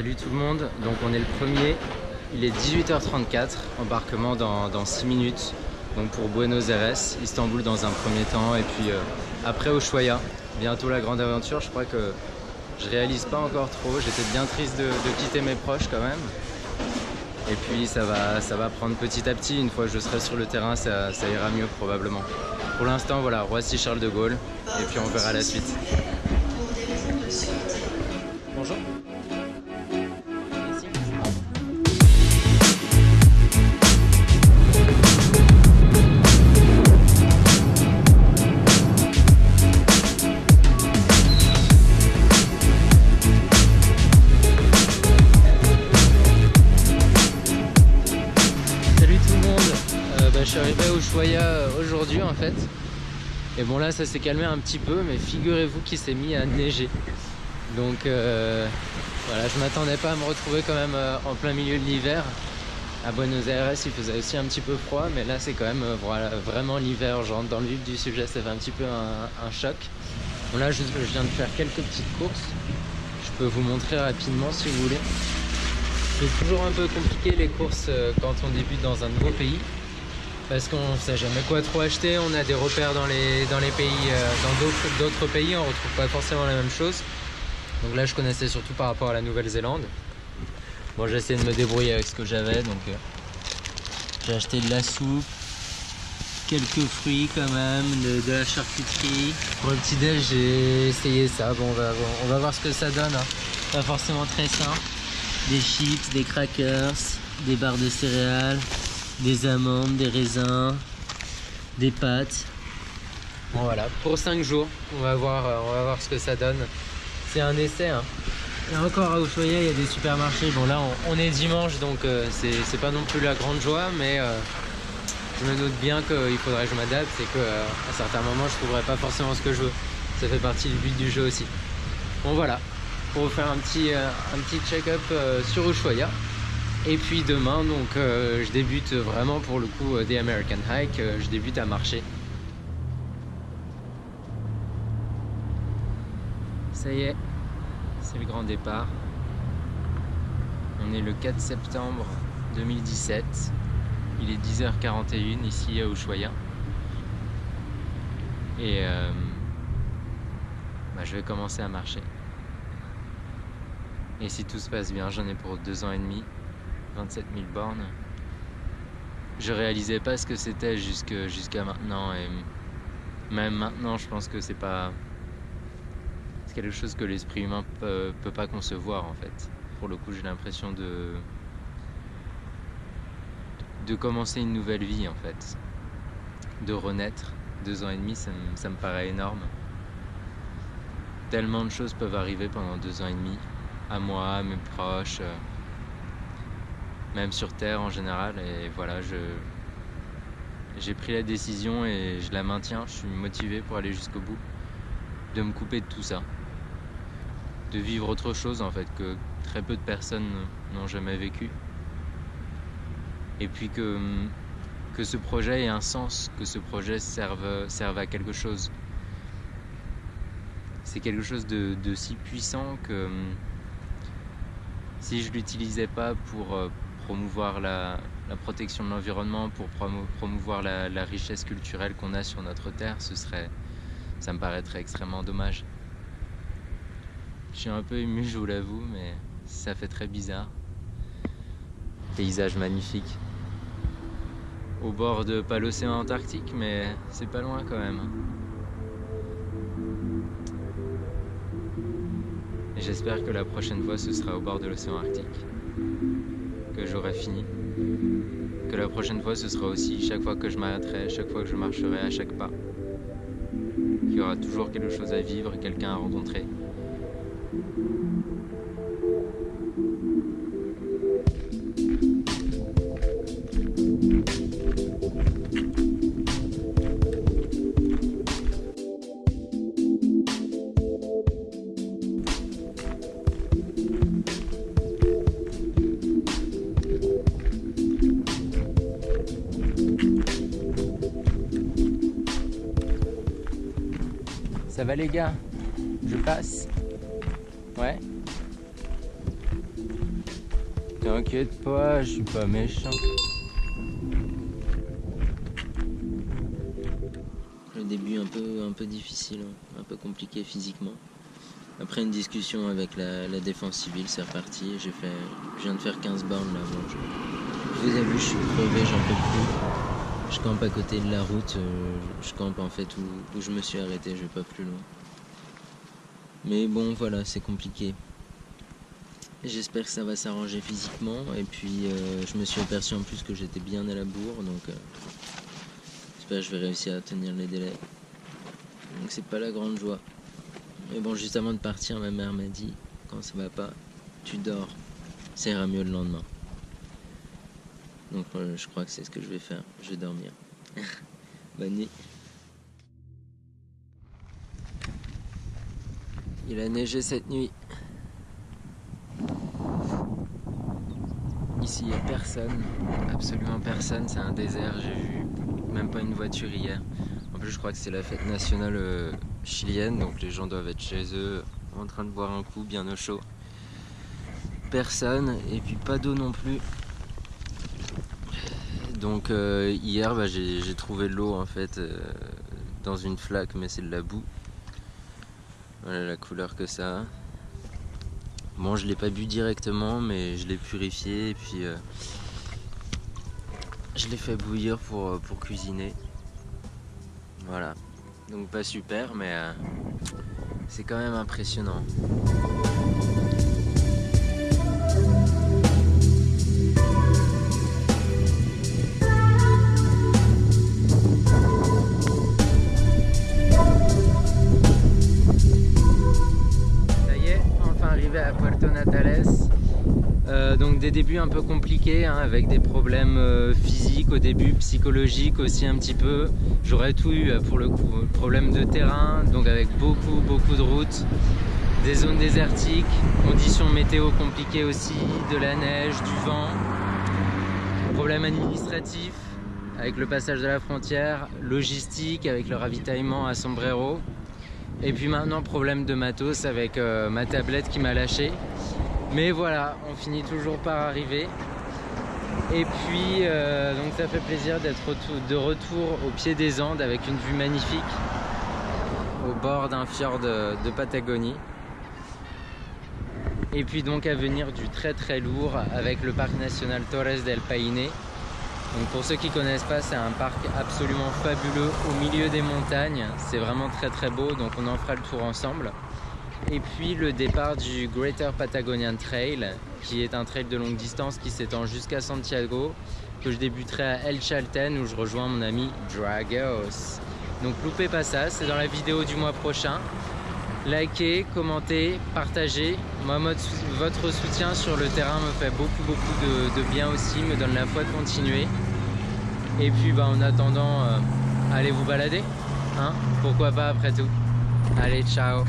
Salut tout le monde, donc on est le premier, il est 18h34, embarquement dans, 6 minutes, donc pour Buenos Aires, Istanbul dans un premier temps, et puis euh, après Ushuaia, bientôt la grande aventure, je crois que je réalise pas encore trop, j'étais bien triste de, quitter mes proches quand même, et puis ça va, ça va prendre petit à petit, une fois que je serai sur le terrain, ça, ça ira mieux probablement. Pour l'instant, voilà, Roissy Charles de Gaulle, et puis on verra la suite. Je suis arrivé au Choya euh, aujourd'hui en fait. Et bon là ça s'est calmé un petit peu mais figurez-vous qu'il s'est mis à neiger. Donc euh, voilà, je m'attendais pas à me retrouver quand même euh, en plein milieu de l'hiver. À Buenos Aires il faisait aussi un petit peu froid mais là c'est quand même vraiment l'hiver, genre dans le vif du sujet ça fait un petit peu un, choc. Bon là je, je viens de faire quelques petites courses. Je peux vous montrer rapidement si vous voulez. C'est toujours un peu compliqué les courses quand on débute dans un nouveau pays parce qu'on sait jamais quoi trop acheter, on a des repères dans les, dans les pays, euh, dans d'autres pays, on retrouve pas forcément la même chose. Donc là je connaissais surtout par rapport à la Nouvelle-Zélande. Bon j'ai essayé de me débrouiller avec ce que j'avais, donc euh, j'ai acheté de la soupe, quelques fruits quand même, de, la charcuterie. Pour le petit déj j'ai essayé ça, bon on va, on va voir ce que ça donne. Hein. Pas forcément très sain. Des chips, des crackers, des barres de céréales, des amandes, des raisins, des pâtes. Bon voilà, pour 5 jours, on va voir, euh, on va voir ce que ça donne. C'est un essai. Hein. Et encore à Ushuaia, il y a des supermarchés. Bon là, on, est dimanche, donc euh, c'est pas non plus la grande joie, mais euh, je me doute bien qu'il faudrait que je m'adapte et qu'à certains moments, je trouverai pas forcément ce que je veux. Ça fait partie du but du jeu aussi. Bon voilà, pour vous faire un petit, un petit check-up sur Ushuaia. Et puis demain, donc, euh, je débute vraiment pour le coup euh, des American Hike, euh, je débute à marcher. Ça y est, c'est le grand départ. On est le 4 septembre 2017. Il est 10h41 ici à Ushuaia. Et bah, je vais commencer à marcher. Et si tout se passe bien, j'en ai pour deux ans et demi. 27 000 bornes. Je réalisais pas ce que c'était jusqu'à maintenant et même maintenant je pense que c'est pas quelque chose que l'esprit humain peut, peut pas concevoir en fait. Pour le coup j'ai l'impression de de commencer une nouvelle vie en fait. De renaître. Deux ans et demi ça me, ça me paraît énorme. Tellement de choses peuvent arriver pendant deux ans et demi. À moi, à mes proches même sur Terre en général. Et voilà, je, j'ai pris la décision et je la maintiens. Je suis motivé pour aller jusqu'au bout, de me couper de tout ça, de vivre autre chose en fait que très peu de personnes n'ont jamais vécu. Et puis que, que ce projet ait un sens, que ce projet serve, serve à quelque chose. C'est quelque chose de, de, si puissant que si je l'utilisais pas pour, euh, promouvoir la, protection de l'environnement, pour promouvoir la, richesse culturelle qu'on a sur notre terre, ce serait, ça me paraîtrait extrêmement dommage. Je suis un peu ému, je vous l'avoue, mais ça fait très bizarre. Paysage magnifique. Au bord de pas l'océan Antarctique, mais c'est pas loin quand même. J'espère que la prochaine fois ce sera au bord de l'océan Arctique que j'aurai fini. Que la prochaine fois, ce sera aussi chaque fois que je m'arrêterai, chaque fois que je marcherai à chaque pas. Qu'il y aura toujours quelque chose à vivre, quelqu'un à rencontrer. Ça va les gars? Je passe Ouais T'inquiète pas, je suis pas méchant. Le début un peu, un peu difficile, hein. un peu compliqué physiquement. Après une discussion avec la, défense civile, c'est reparti. Fait, je viens de faire 15 bornes là. Je, vous ai vu, je suis crevé, j'en peux plus. Je campe à côté de la route. Euh, je campe en fait où, je me suis arrêté. Je vais pas plus loin. Mais bon, voilà, c'est compliqué. J'espère que ça va s'arranger physiquement. Et puis, euh, je me suis aperçu en plus que j'étais bien à la bourre. Donc, euh, j'espère que je vais réussir à tenir les délais. Donc, c'est pas la grande joie. Mais bon, juste avant de partir, ma mère m'a dit quand ça va pas, tu dors. Ça ira mieux le lendemain. Donc, euh, je crois que c'est ce que je vais faire. Je vais dormir. Bonne nuit. Il a neigé cette nuit. Ici, il n'y a personne, absolument personne, c'est un désert, j'ai vu même pas une voiture hier. En plus, je crois que c'est la fête nationale euh, chilienne, donc les gens doivent être chez eux en train de boire un coup bien au chaud. Personne, et puis pas d'eau non plus. Donc euh, hier, bah, j'ai trouvé de l'eau en fait euh, dans une flaque, mais c'est de la boue. Voilà la couleur que ça a. Bon, je l'ai pas bu directement, mais je l'ai purifié et puis euh, je l'ai fait bouillir pour, cuisiner. Voilà. Donc pas super, mais c'est quand même impressionnant. Des débuts un peu compliqués hein, avec des problèmes euh, physiques au début, psychologiques aussi un petit peu. J'aurais tout eu euh, pour le coup. Problème de terrain, donc avec beaucoup beaucoup de routes, des zones désertiques, conditions météo compliquées aussi, de la neige, du vent, problème administratif avec le passage de la frontière, logistique avec le ravitaillement à Sombrero. Et puis maintenant problème de matos avec ma tablette qui m'a lâché. Mais voilà, on finit toujours par arriver. Et puis, euh, donc ça fait plaisir d'être de retour au pied des Andes avec une vue magnifique au bord d'un fjord de, Patagonie. Et puis donc à venir du très très lourd avec le parc national Torres del Paine. Donc pour ceux qui connaissent pas, c'est un parc absolument fabuleux au milieu des montagnes. C'est vraiment très très beau, donc on en fera le tour ensemble et puis le départ du Greater Patagonian Trail qui est un trail de longue distance qui s'étend jusqu'à Santiago que je débuterai à El Chalten où je rejoins mon ami Dragos. Donc loupez pas ça, c'est dans la vidéo du mois prochain. Likez, commentez, partagez. Moi votre soutien sur le terrain me fait beaucoup beaucoup de, bien aussi me donne la foi de continuer. Et puis bah, en attendant euh, allez vous balader hein? Pourquoi pas après tout? Allez ciao